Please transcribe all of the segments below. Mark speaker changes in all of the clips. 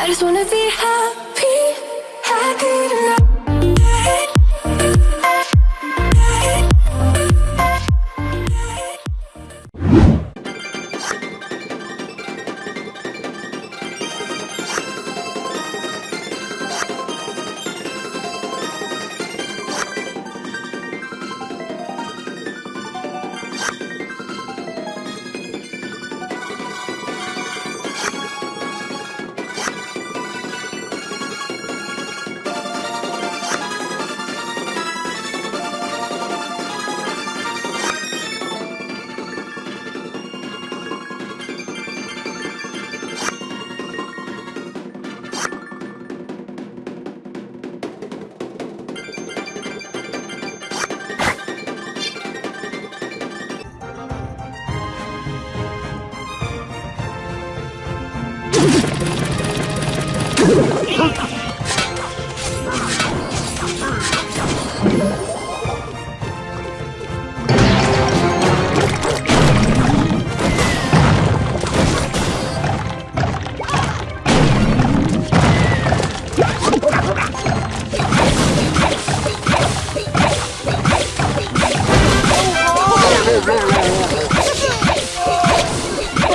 Speaker 1: I just wanna be happy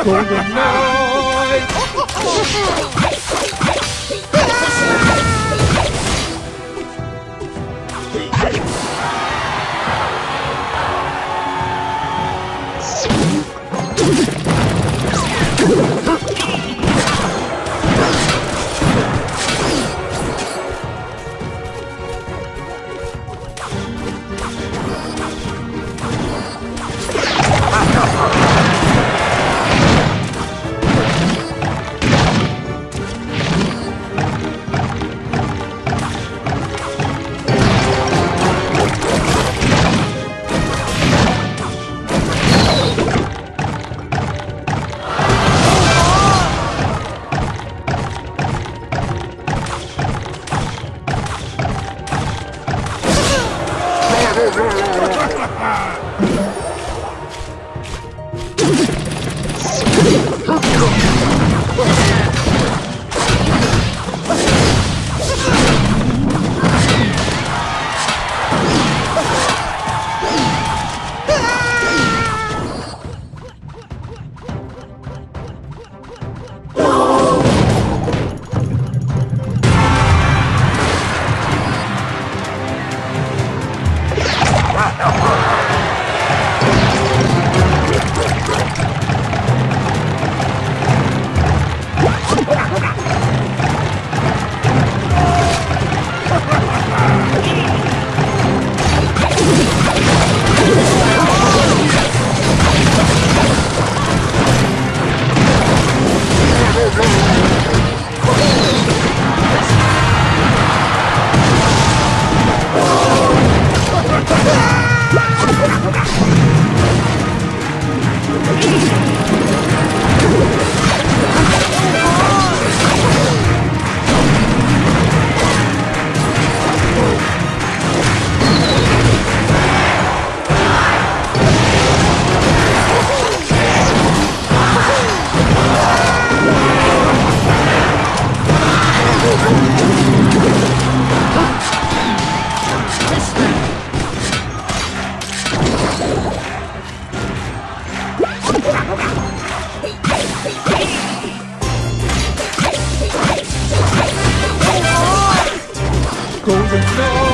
Speaker 1: golden night. golden snow.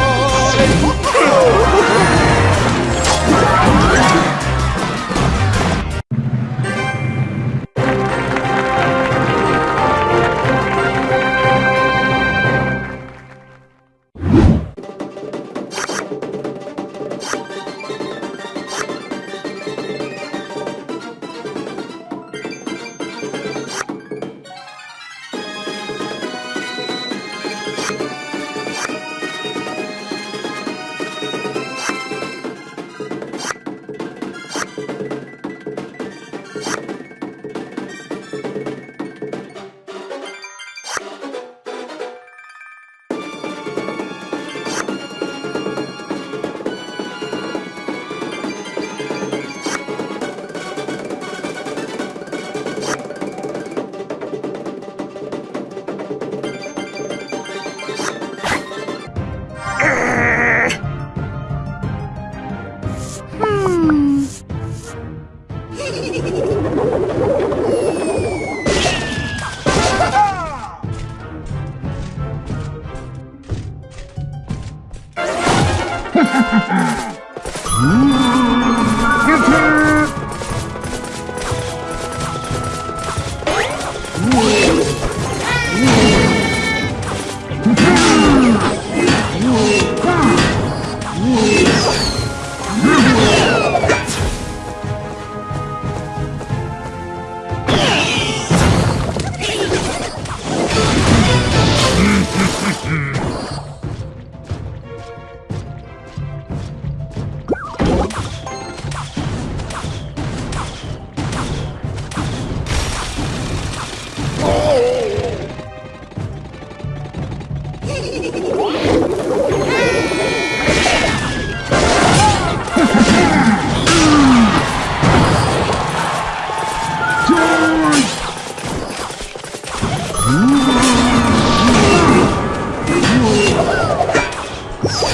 Speaker 1: you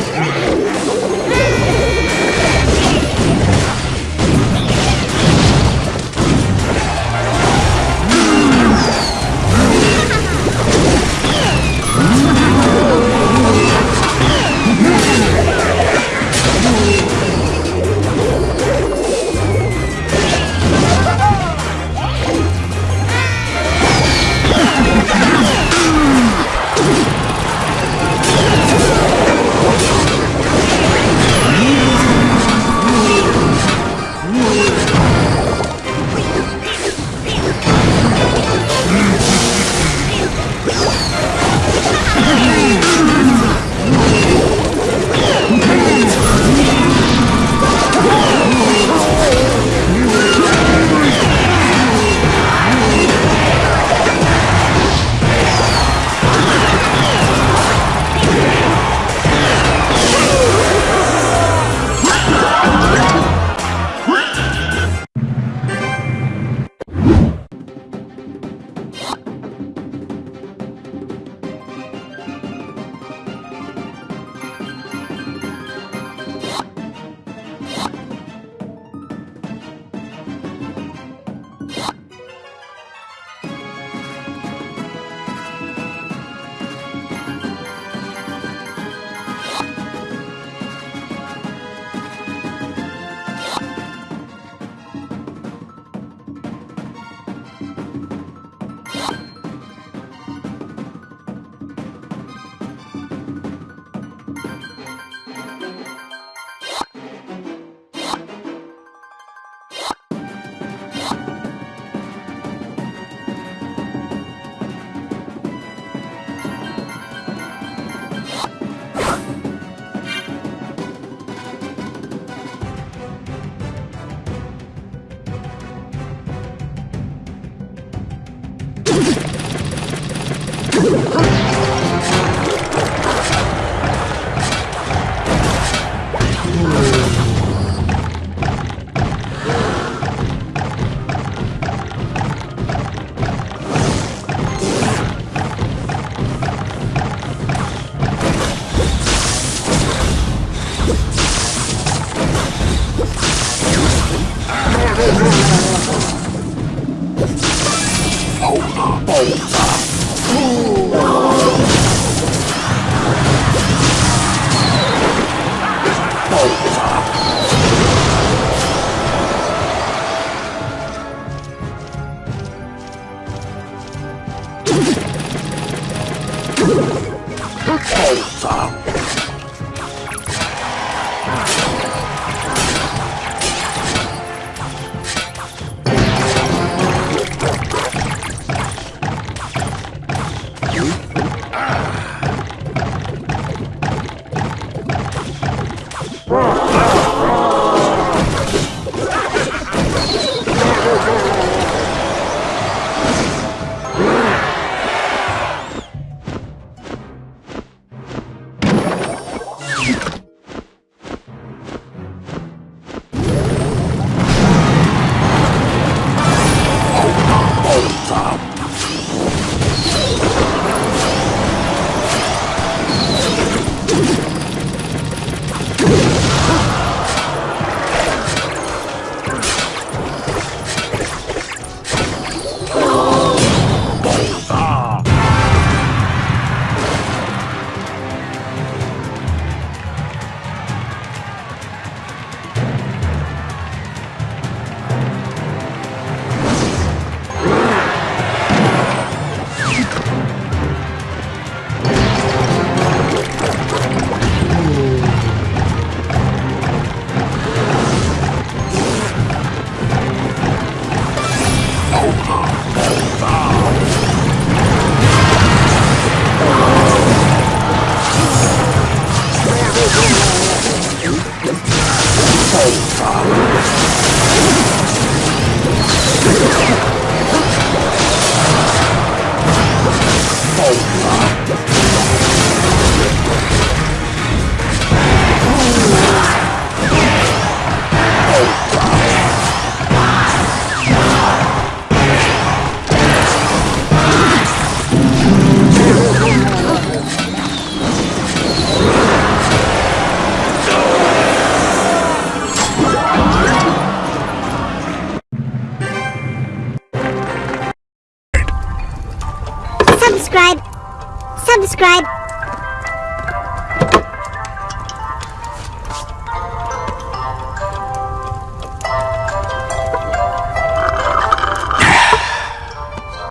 Speaker 1: Thank you.